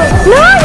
No!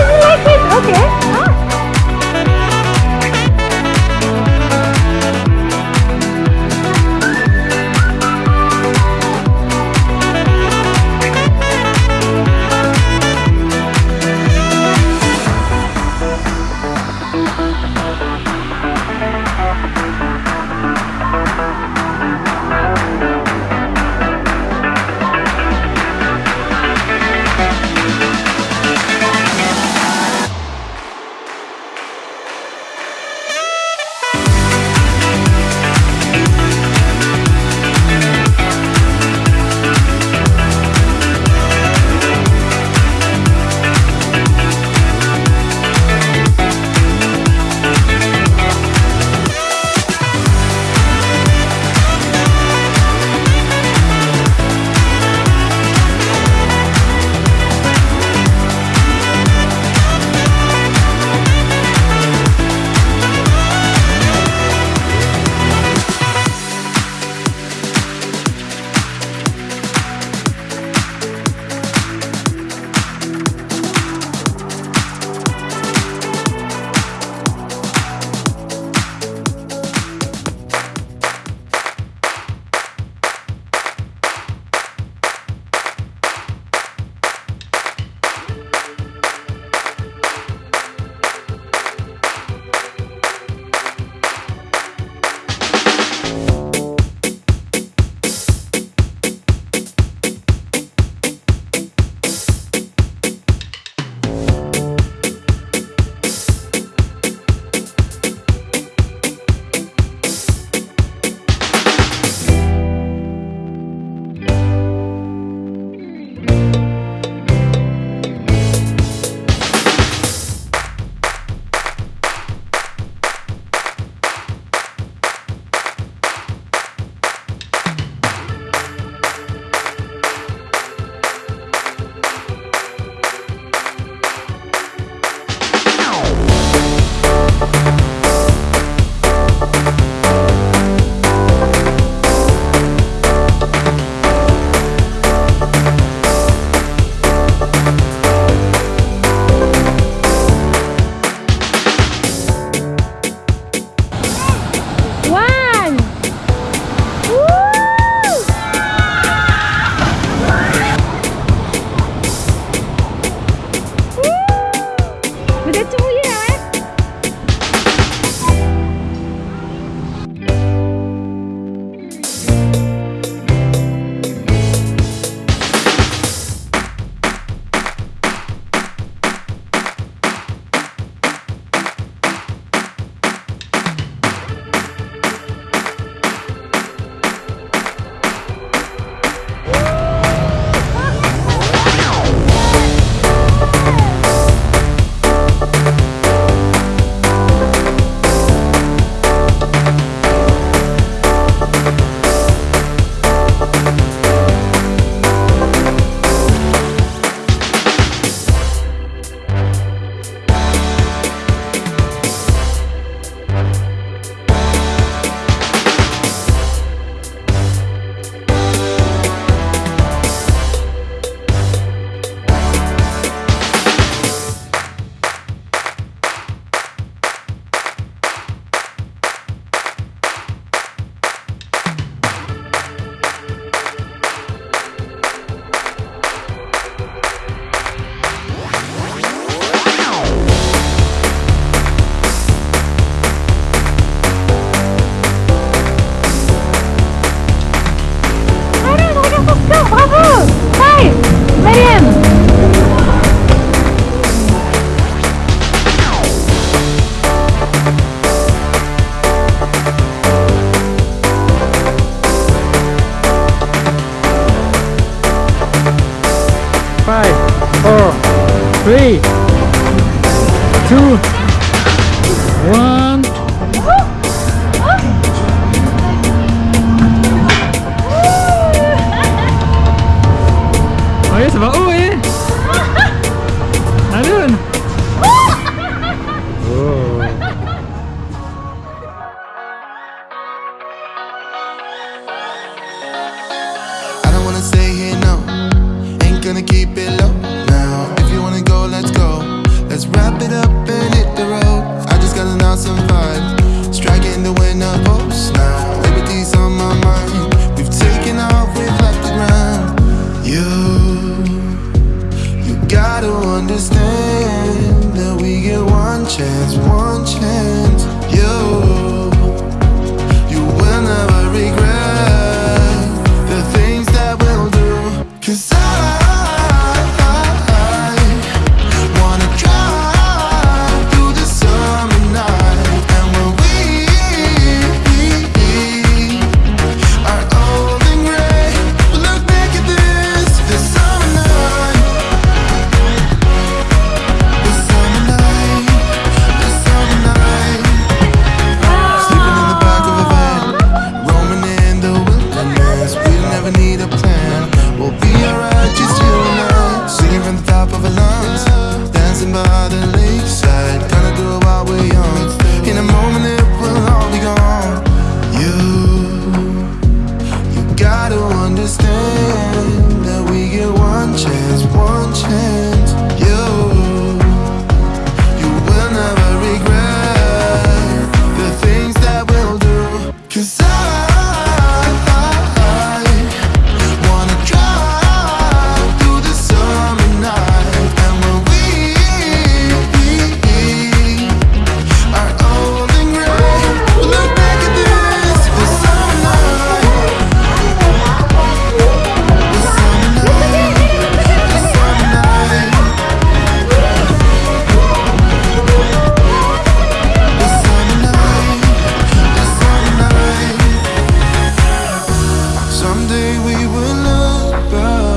Someday we will look back.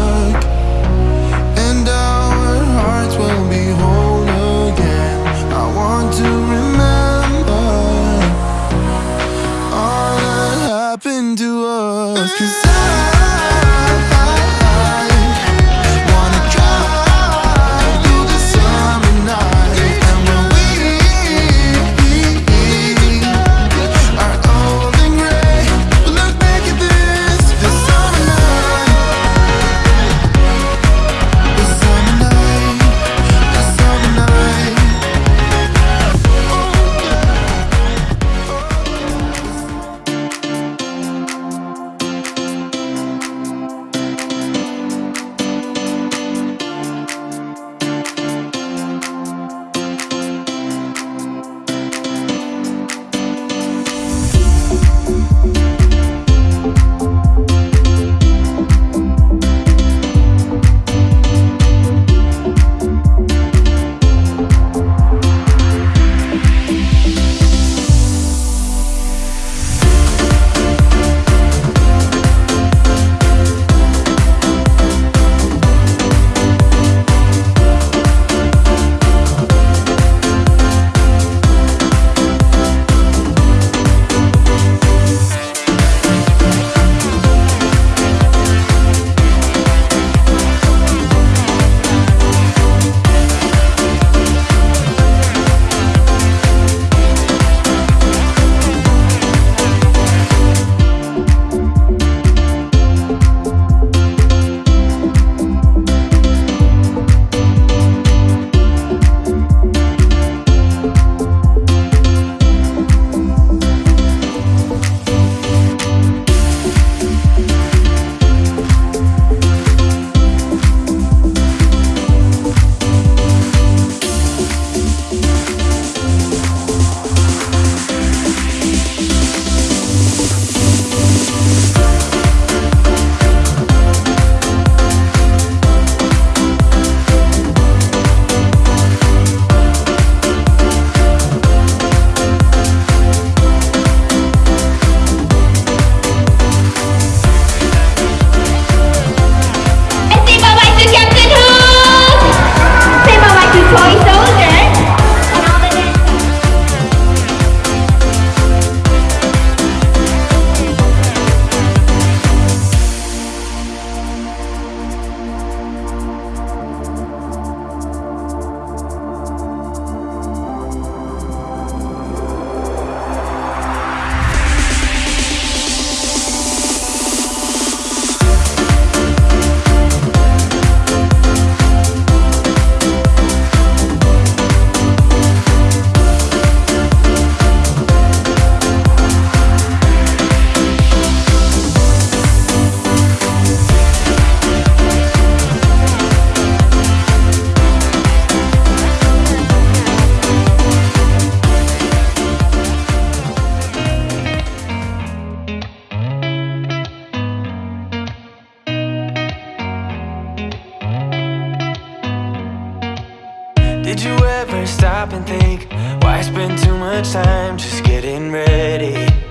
Stop and think why spend too much time just getting ready?